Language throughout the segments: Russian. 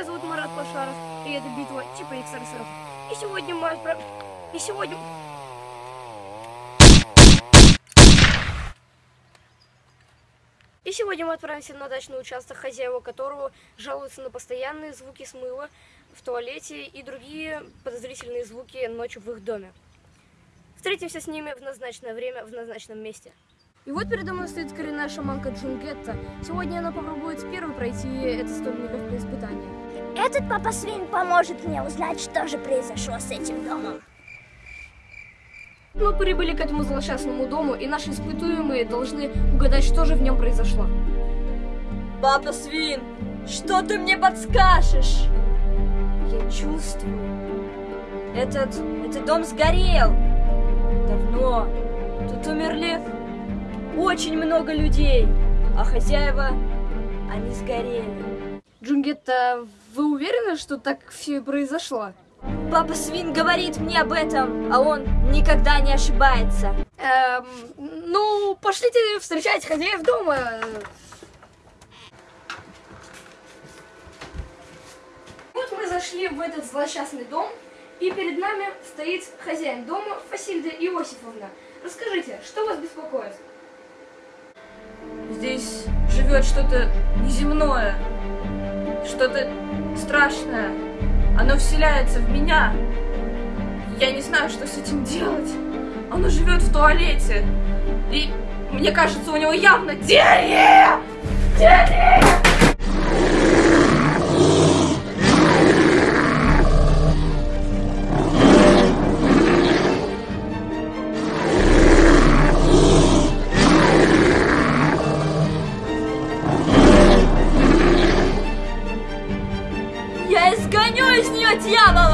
Меня зовут Марат Пашаров, и это битва типа экстрасенсов. И сегодня мы отправ... И сегодня... И сегодня мы отправимся на дачный участок, хозяева которого жалуются на постоянные звуки смыва в туалете и другие подозрительные звуки ночью в их доме. Встретимся с ними в назначенное время в назначенном месте. И вот передо мной стоит коренная шаманка Джунгетта. Сегодня она попробует первой пройти это столь нелегкое испытание. Этот папа свин поможет мне узнать, что же произошло с этим домом. Мы прибыли к этому злосчастному дому, и наши испытуемые должны угадать, что же в нем произошло. Папа свин, что ты мне подскажешь? Я чувствую. Этот, этот дом сгорел. Давно. Тут умерли очень много людей, а хозяева, они сгорели. Джунгетта, вы уверены, что так все и произошло? Папа Свин говорит мне об этом, а он никогда не ошибается. Эм, ну, пошлите встречать хозяев дома. Вот мы зашли в этот злосчастный дом, и перед нами стоит хозяин дома Фасильда Иосифовна. Расскажите, что вас беспокоит? Здесь живет что-то неземное, что-то страшное. Оно вселяется в меня. Я не знаю, что с этим делать. Оно живет в туалете. И мне кажется, у него явно диарея! Диарея! Siamo!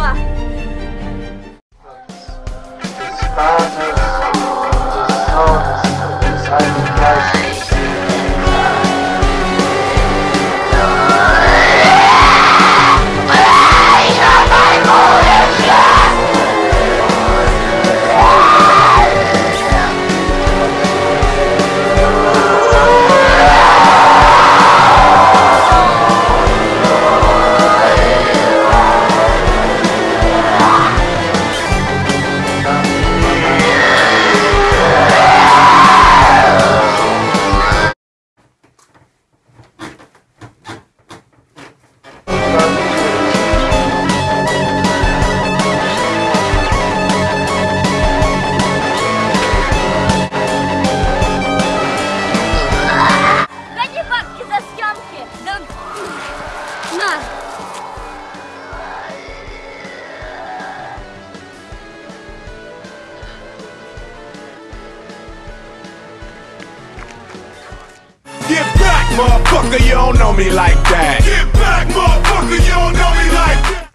motherfucker, you don't know me like that. Get back, motherfucker, you don't know me like that.